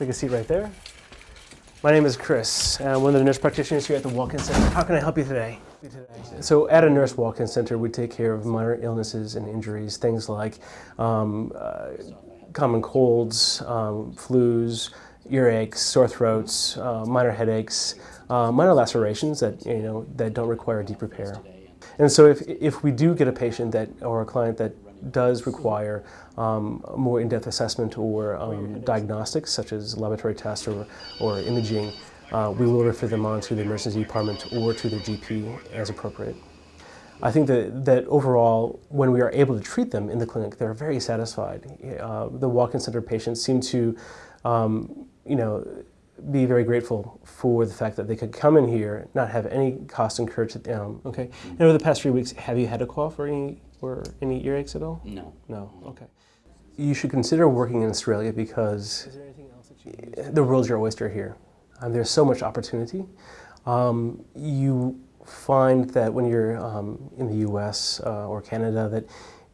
Take a seat right there. My name is Chris. I'm one of the nurse practitioners here at the Walk-In Center. How can I help you today? So at a nurse walk-in center, we take care of minor illnesses and injuries, things like um, uh, common colds, um, flus, earaches, sore throats, uh, minor headaches, uh, minor lacerations that, you know, that don't require deep repair. And so if, if we do get a patient that, or a client that does require um, more in-depth assessment or um, diagnostics, such as laboratory tests or, or imaging, uh, we will refer them on to the emergency department or to their GP as appropriate. I think that, that overall, when we are able to treat them in the clinic, they're very satisfied. Uh, the walk-in center patients seem to, um, you know, be very grateful for the fact that they could come in here, not have any cost incurred to them. Okay. And over the past three weeks, have you had a cough or any or any earaches at all? No. No. Okay. You should consider working in Australia because the world's your oyster here. Um, there's so much opportunity. Um, you find that when you're um, in the U.S. Uh, or Canada that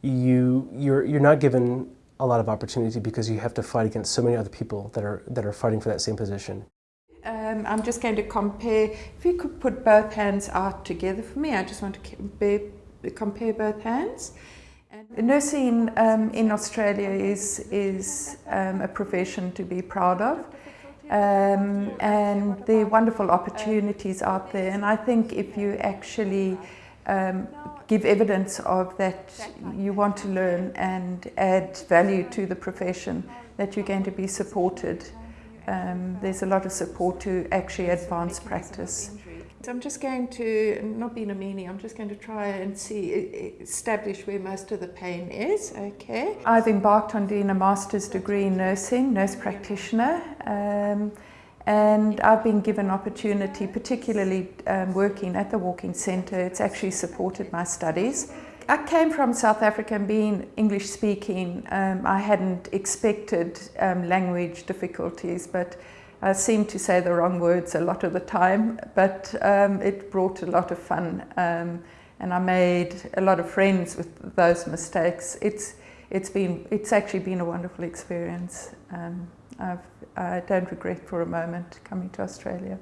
you you're you're not given a lot of opportunity because you have to fight against so many other people that are that are fighting for that same position. Um, I'm just going to compare. If you could put both hands out together for me, I just want to compare, both hands. And nursing um, in Australia is is um, a profession to be proud of. Um, and there are wonderful opportunities out there. And I think if you actually um, give evidence of that you want to learn and add value to the profession, that you're going to be supported. Um, there's a lot of support to actually advance practice. So I'm just going to, not being a meanie, I'm just going to try and see, establish where most of the pain is, okay? I've embarked on doing a master's degree in nursing, nurse practitioner, um, and I've been given opportunity, particularly um, working at the Walk-In Centre, it's actually supported my studies. I came from South Africa and being English speaking, um, I hadn't expected um, language difficulties, but I seemed to say the wrong words a lot of the time, but um, it brought a lot of fun um, and I made a lot of friends with those mistakes. It's, it's, been, it's actually been a wonderful experience. I've, I don't regret for a moment coming to Australia.